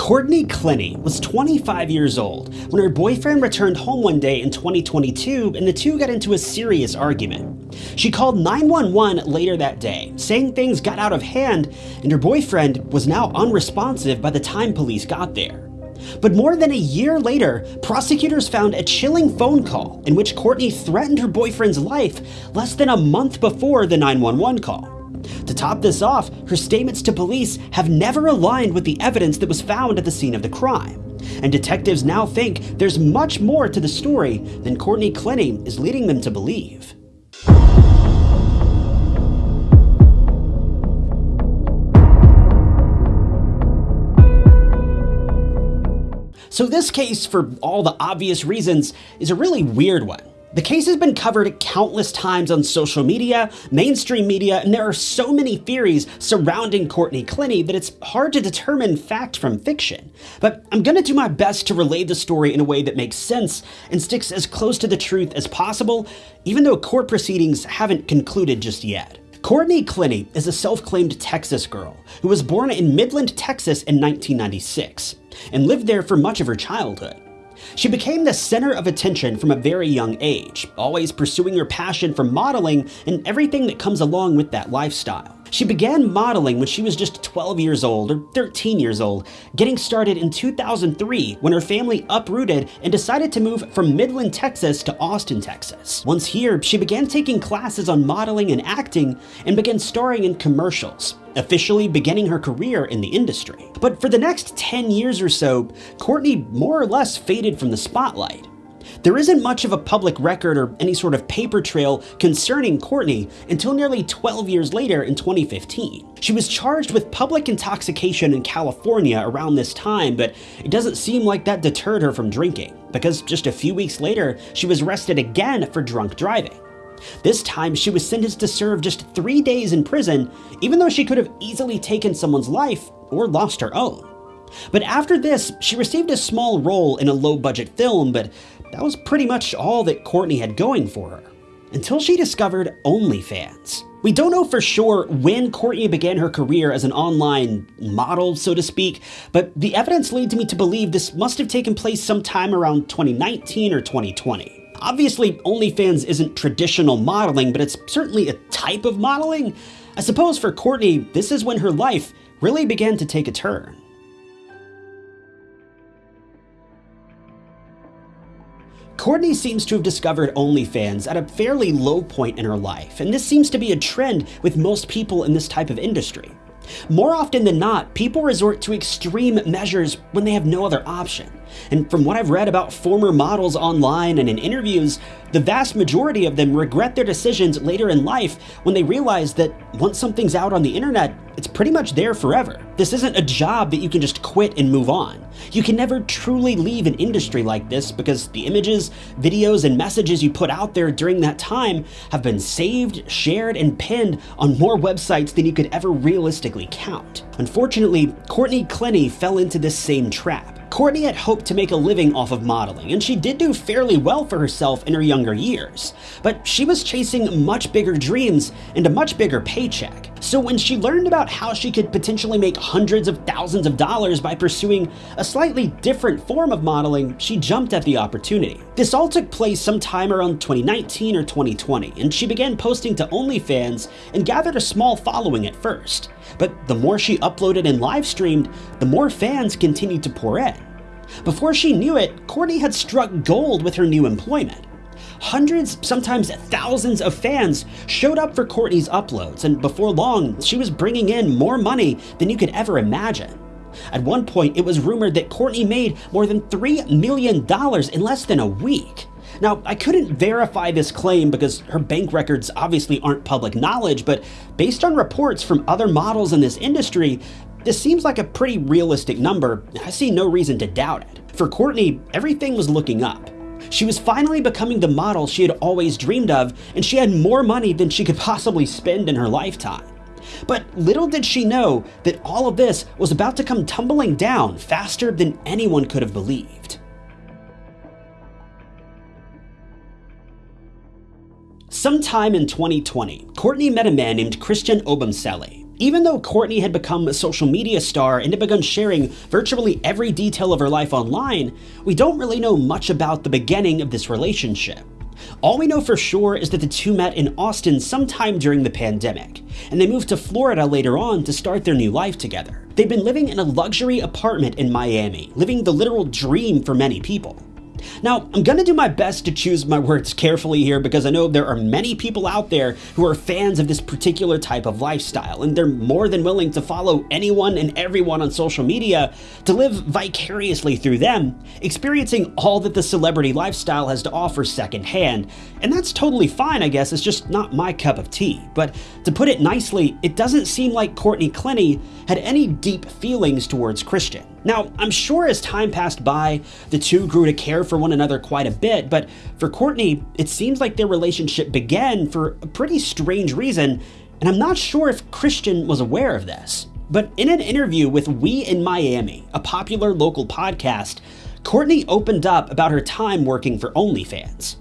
Courtney Clenney was 25 years old when her boyfriend returned home one day in 2022 and the two got into a serious argument. She called 911 later that day, saying things got out of hand and her boyfriend was now unresponsive by the time police got there. But more than a year later, prosecutors found a chilling phone call in which Courtney threatened her boyfriend's life less than a month before the 911 call. To top this off, her statements to police have never aligned with the evidence that was found at the scene of the crime. And detectives now think there's much more to the story than Courtney Clenney is leading them to believe. So this case, for all the obvious reasons, is a really weird one. The case has been covered countless times on social media, mainstream media, and there are so many theories surrounding Courtney Clenney that it's hard to determine fact from fiction. But I'm gonna do my best to relay the story in a way that makes sense and sticks as close to the truth as possible, even though court proceedings haven't concluded just yet. Courtney Clenney is a self-claimed Texas girl who was born in Midland, Texas in 1996 and lived there for much of her childhood. She became the center of attention from a very young age, always pursuing her passion for modeling and everything that comes along with that lifestyle. She began modeling when she was just 12 years old or 13 years old, getting started in 2003 when her family uprooted and decided to move from Midland, Texas to Austin, Texas. Once here, she began taking classes on modeling and acting and began starring in commercials, officially beginning her career in the industry. But for the next 10 years or so, Courtney more or less faded from the spotlight. There isn't much of a public record or any sort of paper trail concerning Courtney until nearly 12 years later in 2015. She was charged with public intoxication in California around this time, but it doesn't seem like that deterred her from drinking, because just a few weeks later, she was arrested again for drunk driving. This time, she was sentenced to serve just three days in prison, even though she could have easily taken someone's life or lost her own. But after this, she received a small role in a low-budget film, but that was pretty much all that Courtney had going for her. Until she discovered OnlyFans. We don't know for sure when Courtney began her career as an online model, so to speak, but the evidence leads me to believe this must have taken place sometime around 2019 or 2020. Obviously, OnlyFans isn't traditional modeling, but it's certainly a type of modeling. I suppose for Courtney, this is when her life really began to take a turn. Courtney seems to have discovered OnlyFans at a fairly low point in her life, and this seems to be a trend with most people in this type of industry. More often than not, people resort to extreme measures when they have no other option. And from what I've read about former models online and in interviews, the vast majority of them regret their decisions later in life when they realize that once something's out on the internet, it's pretty much there forever. This isn't a job that you can just quit and move on. You can never truly leave an industry like this because the images, videos, and messages you put out there during that time have been saved, shared, and pinned on more websites than you could ever realistically count. Unfortunately, Courtney Clenney fell into this same trap. Courtney had hoped to make a living off of modeling, and she did do fairly well for herself in her younger years. But she was chasing much bigger dreams and a much bigger paycheck. So when she learned about how she could potentially make hundreds of thousands of dollars by pursuing a slightly different form of modeling, she jumped at the opportunity. This all took place sometime around 2019 or 2020, and she began posting to OnlyFans and gathered a small following at first. But the more she uploaded and live streamed, the more fans continued to pour in. Before she knew it, Courtney had struck gold with her new employment. Hundreds, sometimes thousands of fans showed up for Courtney's uploads, and before long, she was bringing in more money than you could ever imagine. At one point, it was rumored that Courtney made more than $3 million in less than a week. Now, I couldn't verify this claim because her bank records obviously aren't public knowledge, but based on reports from other models in this industry, this seems like a pretty realistic number, and I see no reason to doubt it. For Courtney, everything was looking up. She was finally becoming the model she had always dreamed of, and she had more money than she could possibly spend in her lifetime. But little did she know that all of this was about to come tumbling down faster than anyone could have believed. Sometime in 2020, Courtney met a man named Christian Obumseli. Even though Courtney had become a social media star and had begun sharing virtually every detail of her life online, we don't really know much about the beginning of this relationship. All we know for sure is that the two met in Austin sometime during the pandemic, and they moved to Florida later on to start their new life together. They've been living in a luxury apartment in Miami, living the literal dream for many people. Now, I'm gonna do my best to choose my words carefully here because I know there are many people out there who are fans of this particular type of lifestyle, and they're more than willing to follow anyone and everyone on social media to live vicariously through them, experiencing all that the celebrity lifestyle has to offer secondhand. And that's totally fine, I guess, it's just not my cup of tea. But to put it nicely, it doesn't seem like Courtney Clenney had any deep feelings towards Christian. Now, I'm sure as time passed by, the two grew to care for one another quite a bit, but for Courtney, it seems like their relationship began for a pretty strange reason, and I'm not sure if Christian was aware of this. But in an interview with We in Miami, a popular local podcast, Courtney opened up about her time working for OnlyFans.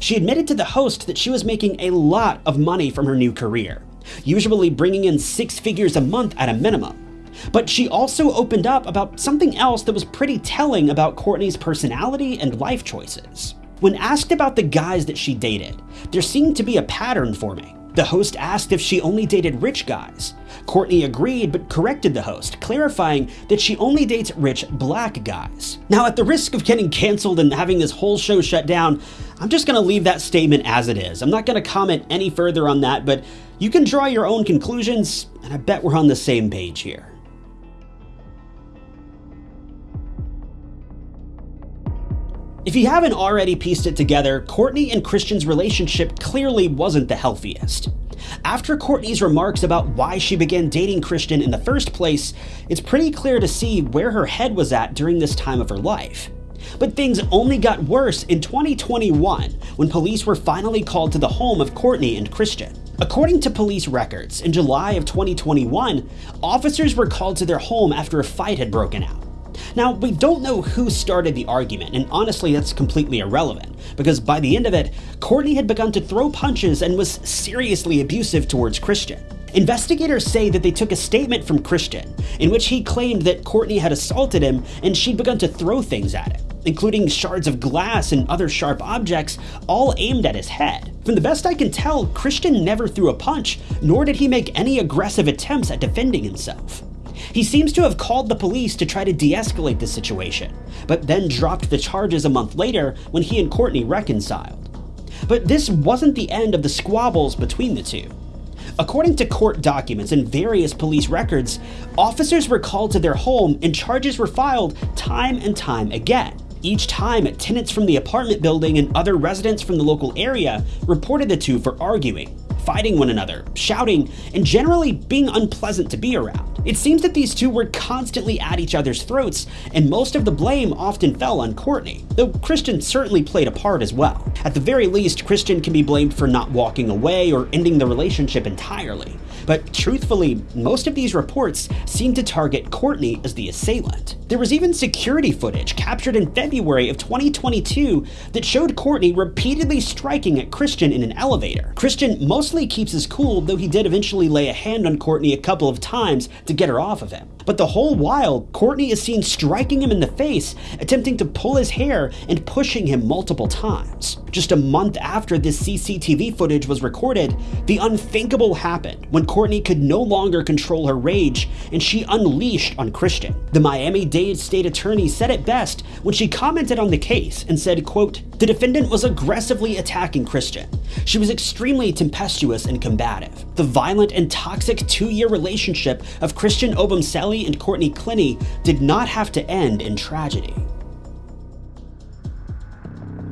She admitted to the host that she was making a lot of money from her new career, usually bringing in six figures a month at a minimum. But she also opened up about something else that was pretty telling about Courtney's personality and life choices. When asked about the guys that she dated, there seemed to be a pattern forming. The host asked if she only dated rich guys. Courtney agreed but corrected the host, clarifying that she only dates rich black guys. Now, at the risk of getting canceled and having this whole show shut down, I'm just gonna leave that statement as it is. I'm not gonna comment any further on that, but you can draw your own conclusions, and I bet we're on the same page here. If you haven't already pieced it together, Courtney and Christian's relationship clearly wasn't the healthiest. After Courtney's remarks about why she began dating Christian in the first place, it's pretty clear to see where her head was at during this time of her life. But things only got worse in 2021 when police were finally called to the home of Courtney and Christian. According to police records, in July of 2021, officers were called to their home after a fight had broken out. Now, we don't know who started the argument, and honestly, that's completely irrelevant, because by the end of it, Courtney had begun to throw punches and was seriously abusive towards Christian. Investigators say that they took a statement from Christian, in which he claimed that Courtney had assaulted him and she'd begun to throw things at him, including shards of glass and other sharp objects, all aimed at his head. From the best I can tell, Christian never threw a punch, nor did he make any aggressive attempts at defending himself. He seems to have called the police to try to de escalate the situation, but then dropped the charges a month later when he and Courtney reconciled. But this wasn't the end of the squabbles between the two. According to court documents and various police records, officers were called to their home and charges were filed time and time again. Each time, tenants from the apartment building and other residents from the local area reported the two for arguing, fighting one another, shouting, and generally being unpleasant to be around. It seems that these two were constantly at each other's throats, and most of the blame often fell on Courtney, though Christian certainly played a part as well. At the very least, Christian can be blamed for not walking away or ending the relationship entirely. But truthfully, most of these reports seem to target Courtney as the assailant. There was even security footage captured in February of 2022 that showed Courtney repeatedly striking at Christian in an elevator. Christian mostly keeps his cool, though he did eventually lay a hand on Courtney a couple of times to get her off of him. But the whole while, Courtney is seen striking him in the face, attempting to pull his hair and pushing him multiple times. Just a month after this CCTV footage was recorded, the unthinkable happened when Courtney could no longer control her rage and she unleashed on Christian. The Miami-Dade state attorney said it best when she commented on the case and said, quote, the defendant was aggressively attacking Christian. She was extremely tempestuous and combative. The violent and toxic two-year relationship of Christian Obumseli and Courtney Clenney did not have to end in tragedy.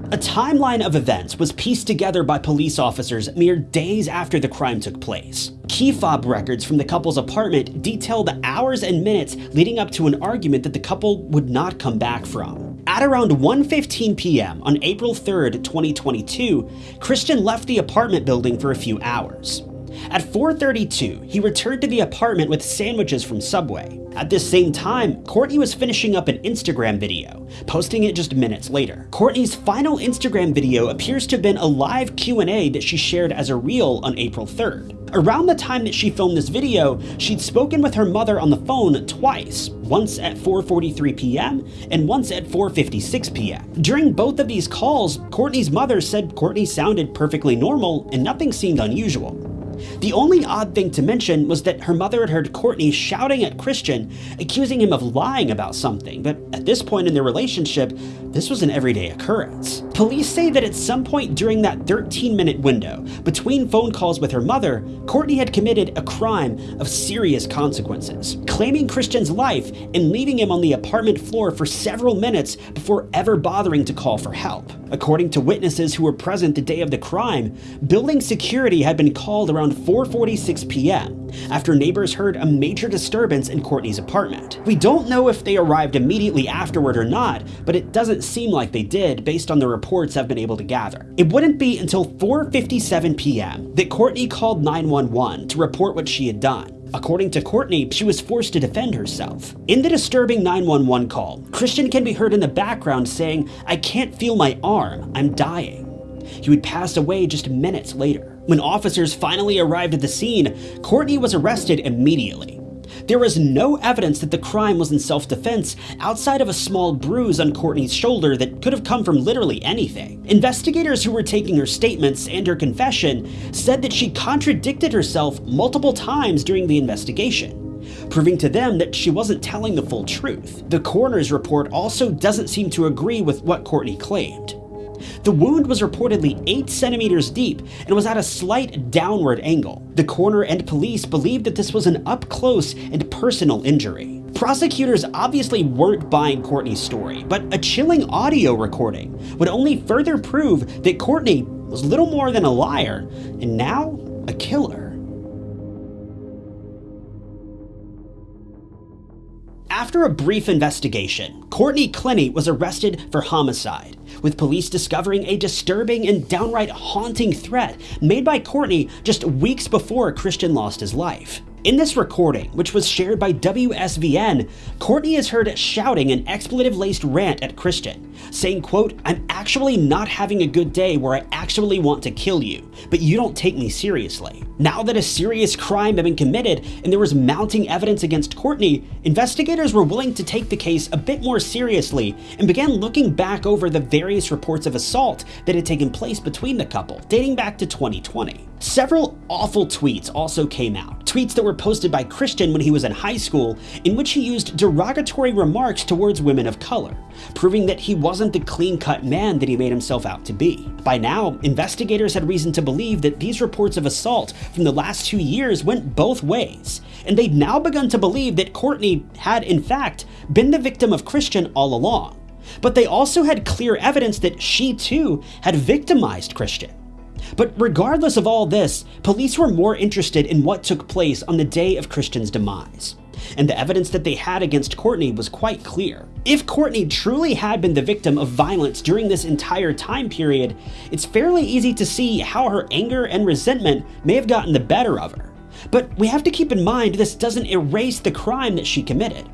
A timeline of events was pieced together by police officers mere days after the crime took place. Key fob records from the couple's apartment detail the hours and minutes leading up to an argument that the couple would not come back from. At around 1.15 p.m. on April 3rd, 2022, Christian left the apartment building for a few hours. At 4.32, he returned to the apartment with sandwiches from Subway. At this same time, Courtney was finishing up an Instagram video, posting it just minutes later. Courtney's final Instagram video appears to have been a live Q&A that she shared as a reel on April 3rd. Around the time that she filmed this video, she'd spoken with her mother on the phone twice, once at 4.43 p.m. and once at 4.56 p.m. During both of these calls, Courtney's mother said Courtney sounded perfectly normal and nothing seemed unusual. The only odd thing to mention was that her mother had heard Courtney shouting at Christian, accusing him of lying about something, but at this point in their relationship, this was an everyday occurrence. Police say that at some point during that 13 minute window, between phone calls with her mother, Courtney had committed a crime of serious consequences, claiming Christian's life and leaving him on the apartment floor for several minutes before ever bothering to call for help. According to witnesses who were present the day of the crime, building security had been called around 4.46 p.m. after neighbors heard a major disturbance in Courtney's apartment. We don't know if they arrived immediately afterward or not, but it doesn't seem like they did based on the reports I've been able to gather. It wouldn't be until 4.57 p.m. that Courtney called 911 to report what she had done. According to Courtney, she was forced to defend herself. In the disturbing 911 call, Christian can be heard in the background saying, I can't feel my arm, I'm dying. He would pass away just minutes later. When officers finally arrived at the scene, Courtney was arrested immediately. There was no evidence that the crime was in self-defense outside of a small bruise on Courtney's shoulder that could have come from literally anything. Investigators who were taking her statements and her confession said that she contradicted herself multiple times during the investigation proving to them that she wasn't telling the full truth. The coroner's report also doesn't seem to agree with what Courtney claimed. The wound was reportedly 8 centimeters deep and was at a slight downward angle. The coroner and police believed that this was an up-close and personal injury. Prosecutors obviously weren't buying Courtney's story, but a chilling audio recording would only further prove that Courtney was little more than a liar, and now a killer. After a brief investigation, Courtney Clenney was arrested for homicide, with police discovering a disturbing and downright haunting threat made by Courtney just weeks before Christian lost his life. In this recording, which was shared by WSVN, Courtney is heard shouting an expletive-laced rant at Christian, saying, quote, I'm actually not having a good day where I actually want to kill you, but you don't take me seriously. Now that a serious crime had been committed and there was mounting evidence against Courtney, investigators were willing to take the case a bit more seriously and began looking back over the various reports of assault that had taken place between the couple, dating back to 2020. Several awful tweets also came out, tweets that were posted by Christian when he was in high school, in which he used derogatory remarks towards women of color, proving that he wasn't the clean-cut man that he made himself out to be. By now, investigators had reason to believe that these reports of assault from the last two years went both ways, and they'd now begun to believe that Courtney had, in fact, been the victim of Christian all along. But they also had clear evidence that she too had victimized Christian. But regardless of all this, police were more interested in what took place on the day of Christian's demise. And the evidence that they had against Courtney was quite clear. If Courtney truly had been the victim of violence during this entire time period, it's fairly easy to see how her anger and resentment may have gotten the better of her. But we have to keep in mind this doesn't erase the crime that she committed.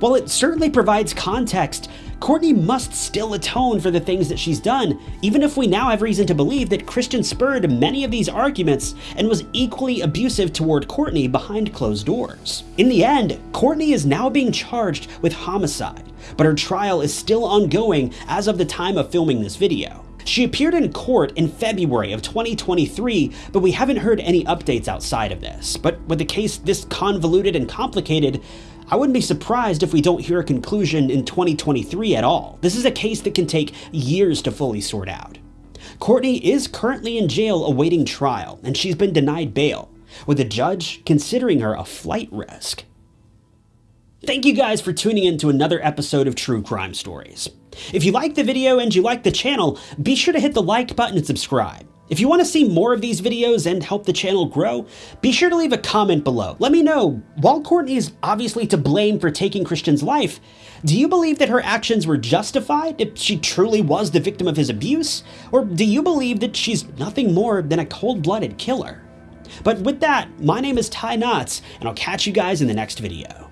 While it certainly provides context, Courtney must still atone for the things that she's done, even if we now have reason to believe that Christian spurred many of these arguments and was equally abusive toward Courtney behind closed doors. In the end, Courtney is now being charged with homicide, but her trial is still ongoing as of the time of filming this video. She appeared in court in February of 2023, but we haven't heard any updates outside of this. But with the case this convoluted and complicated, I wouldn't be surprised if we don't hear a conclusion in 2023 at all. This is a case that can take years to fully sort out. Courtney is currently in jail awaiting trial, and she's been denied bail, with the judge considering her a flight risk. Thank you guys for tuning in to another episode of True Crime Stories. If you liked the video and you like the channel, be sure to hit the like button and subscribe. If you want to see more of these videos and help the channel grow, be sure to leave a comment below. Let me know, while Courtney is obviously to blame for taking Christian's life, do you believe that her actions were justified if she truly was the victim of his abuse? Or do you believe that she's nothing more than a cold-blooded killer? But with that, my name is Ty Knotts, and I'll catch you guys in the next video.